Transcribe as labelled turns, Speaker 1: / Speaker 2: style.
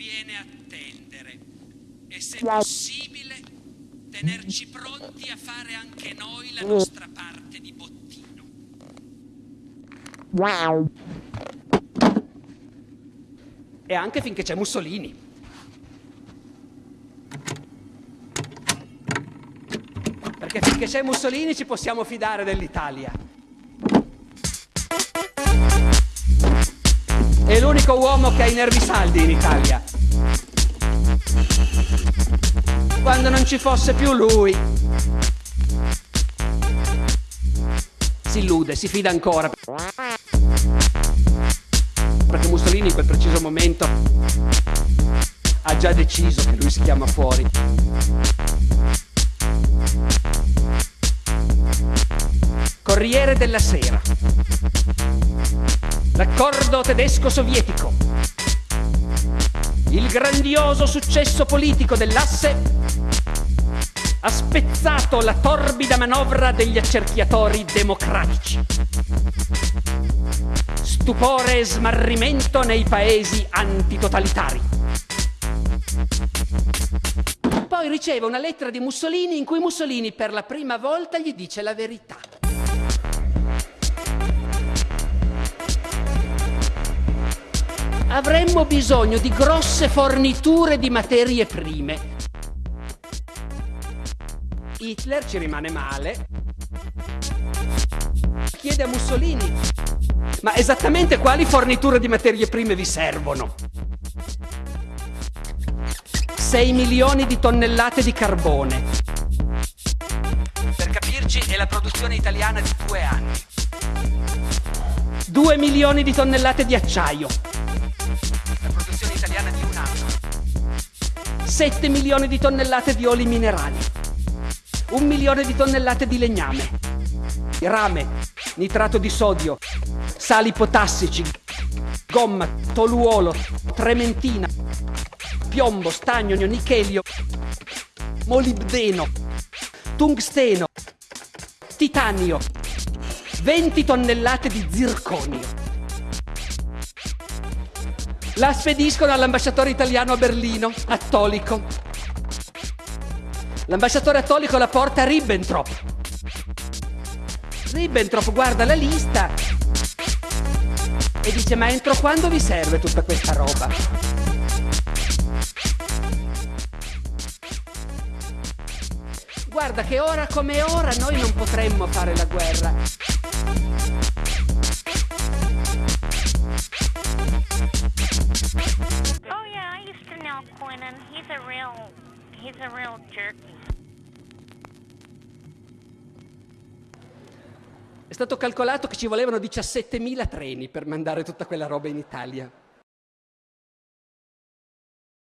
Speaker 1: conviene attendere e se possibile tenerci pronti a fare anche noi la nostra parte di bottino.
Speaker 2: E anche finché c'è Mussolini. Perché finché c'è Mussolini ci possiamo fidare dell'Italia. È l'unico uomo che ha i nervi saldi in Italia. Quando non ci fosse più lui, si illude, si fida ancora. Perché Mussolini in quel preciso momento ha già deciso che lui si chiama fuori. Corriere della Sera. L'accordo tedesco-sovietico. Il grandioso successo politico dell'asse ha spezzato la torbida manovra degli accerchiatori democratici. Stupore e smarrimento nei paesi antitotalitari. Poi riceve una lettera di Mussolini in cui Mussolini per la prima volta gli dice la verità. Avremmo bisogno di grosse forniture di materie prime. Hitler ci rimane male. Chiede a Mussolini, ma esattamente quali forniture di materie prime vi servono? 6 milioni di tonnellate di carbone. Per capirci è la produzione italiana di due anni. 2 milioni di tonnellate di acciaio. 7 milioni di tonnellate di oli minerali. Un milione di tonnellate di legname. Rame, nitrato di sodio, sali potassici, gomma, toluolo, trementina, piombo, stagno, nichelio, molibdeno, tungsteno, titanio, 20 tonnellate di zirconio. La spediscono all'ambasciatore italiano a Berlino, a Tolico. L'ambasciatore a Tolico la porta a Ribbentrop. Ribbentrop guarda la lista e dice ma entro quando vi serve tutta questa roba? Guarda che ora come ora noi non potremmo fare la guerra.
Speaker 3: Real, he's a real jerky.
Speaker 2: È stato calcolato che ci volevano 17.000 treni per mandare tutta quella roba in Italia.